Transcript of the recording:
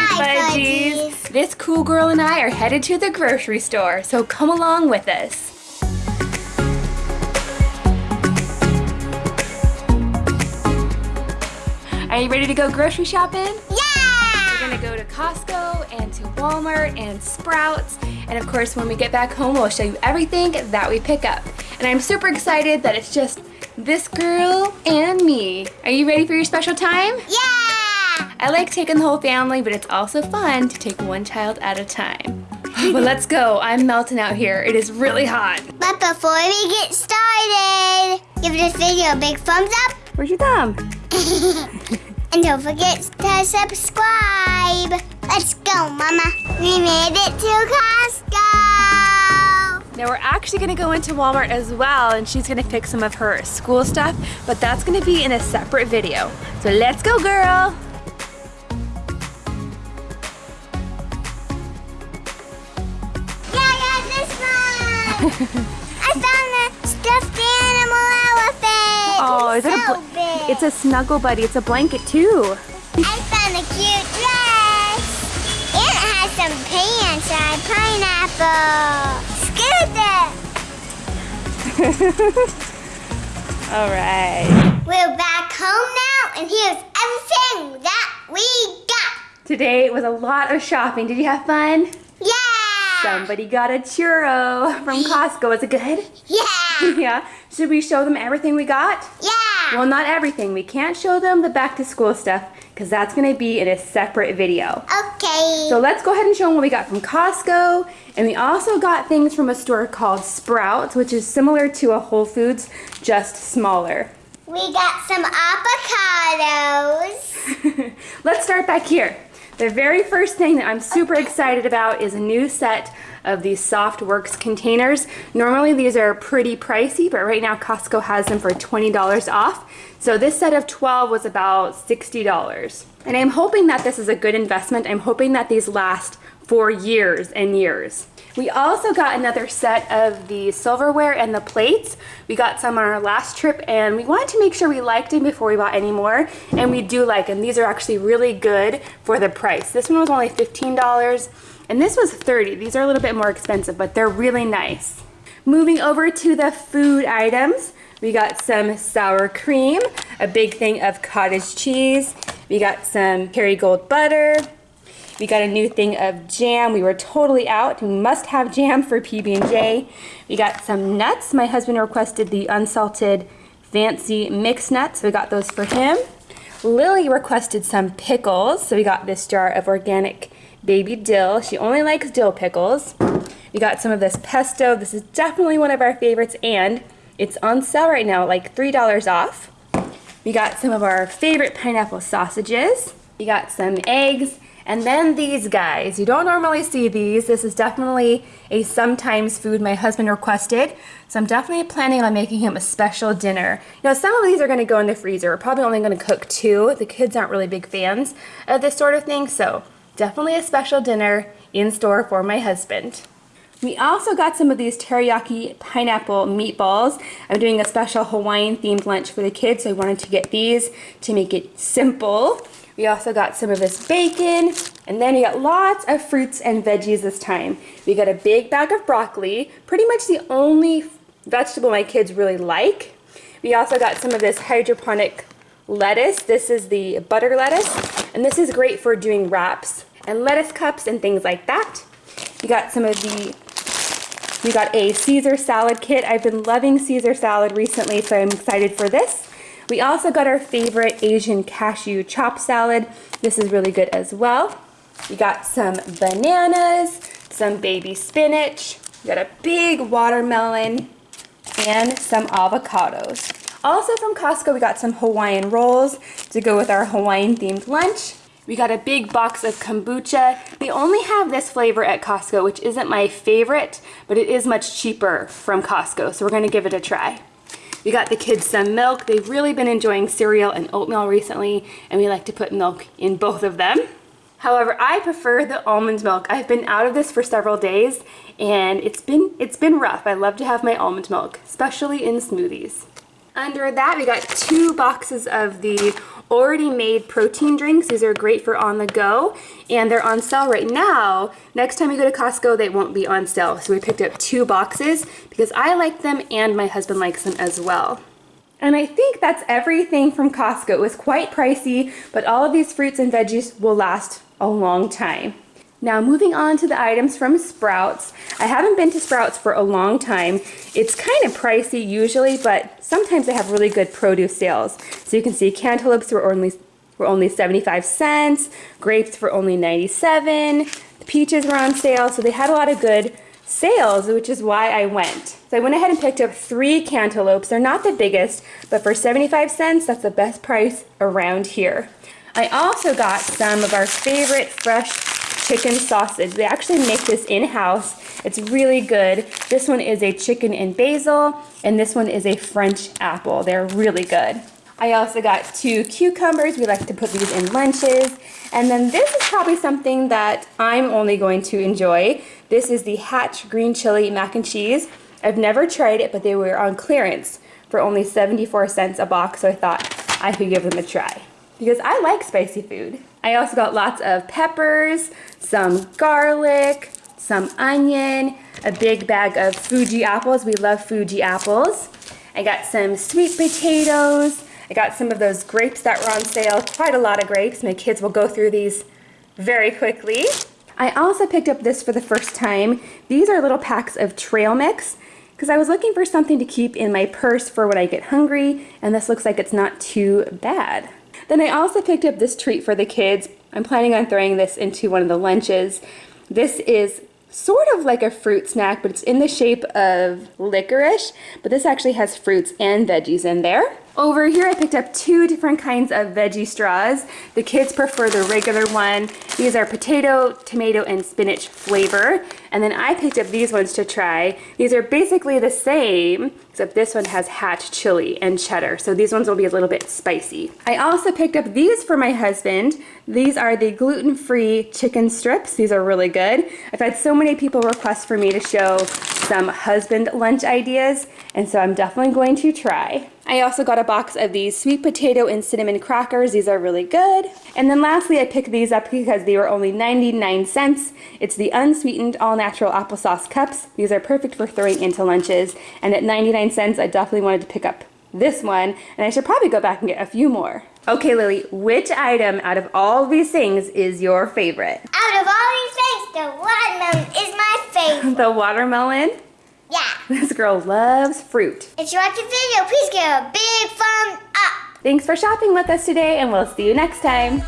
Hi, Fudgies. This cool girl and I are headed to the grocery store, so come along with us. Are you ready to go grocery shopping? Yeah! We're gonna go to Costco and to Walmart and Sprouts. And of course, when we get back home, we'll show you everything that we pick up. And I'm super excited that it's just this girl and me. Are you ready for your special time? Yeah! I like taking the whole family, but it's also fun to take one child at a time. but let's go. I'm melting out here. It is really hot. But before we get started, give this video a big thumbs up. Where's your thumb? and don't forget to subscribe. Let's go, Mama. We made it to Costco. Now we're actually gonna go into Walmart as well and she's gonna pick some of her school stuff, but that's gonna be in a separate video. So let's go, girl. I found a stuffed animal elephant. Oh, is it's it a big. It's a snuggle buddy. It's a blanket too. I found a cute dress. And it has some pants and a pineapple. Scooter. All right. We're back home now, and here's everything that we got. Today was a lot of shopping. Did you have fun? Somebody got a churro from Costco. Is it good? Yeah. yeah. Should we show them everything we got? Yeah. Well, not everything. We can't show them the back to school stuff because that's going to be in a separate video. Okay. So let's go ahead and show them what we got from Costco. And we also got things from a store called Sprouts, which is similar to a Whole Foods, just smaller. we got some avocados. let's start back here. The very first thing that I'm super excited about is a new set of these Softworks containers. Normally these are pretty pricey, but right now Costco has them for $20 off. So this set of 12 was about $60. And I'm hoping that this is a good investment. I'm hoping that these last for years and years. We also got another set of the silverware and the plates. We got some on our last trip and we wanted to make sure we liked them before we bought any more. And we do like them. These are actually really good for the price. This one was only $15 and this was 30. These are a little bit more expensive, but they're really nice. Moving over to the food items, we got some sour cream, a big thing of cottage cheese. We got some Kerrygold butter, we got a new thing of jam. We were totally out. We must have jam for PB&J. We got some nuts. My husband requested the unsalted fancy mixed nuts. We got those for him. Lily requested some pickles. So we got this jar of organic baby dill. She only likes dill pickles. We got some of this pesto. This is definitely one of our favorites and it's on sale right now, like $3 off. We got some of our favorite pineapple sausages. We got some eggs and then these guys, you don't normally see these. This is definitely a sometimes food my husband requested. So I'm definitely planning on making him a special dinner. Now some of these are gonna go in the freezer. We're probably only gonna cook two. The kids aren't really big fans of this sort of thing. So definitely a special dinner in store for my husband. We also got some of these teriyaki pineapple meatballs. I'm doing a special Hawaiian themed lunch for the kids, so I wanted to get these to make it simple. We also got some of this bacon, and then we got lots of fruits and veggies this time. We got a big bag of broccoli, pretty much the only vegetable my kids really like. We also got some of this hydroponic lettuce. This is the butter lettuce, and this is great for doing wraps and lettuce cups and things like that. We got some of the, we got a Caesar salad kit. I've been loving Caesar salad recently, so I'm excited for this. We also got our favorite Asian cashew chop salad. This is really good as well. We got some bananas, some baby spinach, we got a big watermelon, and some avocados. Also from Costco, we got some Hawaiian rolls to go with our Hawaiian themed lunch. We got a big box of kombucha. We only have this flavor at Costco, which isn't my favorite, but it is much cheaper from Costco, so we're gonna give it a try. We got the kids some milk. They've really been enjoying cereal and oatmeal recently, and we like to put milk in both of them. However, I prefer the almond milk. I've been out of this for several days, and it's been, it's been rough. I love to have my almond milk, especially in smoothies. Under that, we got two boxes of the already made protein drinks. These are great for on the go and they're on sale right now. Next time you go to Costco, they won't be on sale. So we picked up two boxes because I like them and my husband likes them as well. And I think that's everything from Costco. It was quite pricey, but all of these fruits and veggies will last a long time. Now moving on to the items from Sprouts. I haven't been to Sprouts for a long time. It's kind of pricey usually, but sometimes they have really good produce sales. So you can see cantaloupes were only were only 75 cents, grapes for only 97, the peaches were on sale, so they had a lot of good sales, which is why I went. So I went ahead and picked up three cantaloupes. They're not the biggest, but for 75 cents, that's the best price around here. I also got some of our favorite fresh chicken sausage. They actually make this in-house. It's really good. This one is a chicken and basil, and this one is a French apple. They're really good. I also got two cucumbers. We like to put these in lunches. And then this is probably something that I'm only going to enjoy. This is the Hatch Green Chili Mac and Cheese. I've never tried it, but they were on clearance for only 74 cents a box, so I thought I could give them a try because I like spicy food. I also got lots of peppers, some garlic, some onion, a big bag of Fuji apples. We love Fuji apples. I got some sweet potatoes. I got some of those grapes that were on sale, quite a lot of grapes. My kids will go through these very quickly. I also picked up this for the first time. These are little packs of trail mix because I was looking for something to keep in my purse for when I get hungry and this looks like it's not too bad. Then I also picked up this treat for the kids. I'm planning on throwing this into one of the lunches. This is sort of like a fruit snack, but it's in the shape of licorice, but this actually has fruits and veggies in there. Over here I picked up two different kinds of veggie straws. The kids prefer the regular one. These are potato, tomato, and spinach flavor. And then I picked up these ones to try. These are basically the same, except this one has hatch chili and cheddar. So these ones will be a little bit spicy. I also picked up these for my husband. These are the gluten-free chicken strips. These are really good. I've had so many people request for me to show some husband lunch ideas, and so I'm definitely going to try. I also got a box of these sweet potato and cinnamon crackers. These are really good. And then lastly, I picked these up because they were only 99 cents. It's the unsweetened all-natural applesauce cups. These are perfect for throwing into lunches. And at 99 cents, I definitely wanted to pick up this one, and I should probably go back and get a few more. Okay, Lily, which item out of all these things is your favorite? Out of all these things, the watermelon is my favorite. the watermelon? This girl loves fruit. If you like the video, please give a big thumbs up. Thanks for shopping with us today, and we'll see you next time.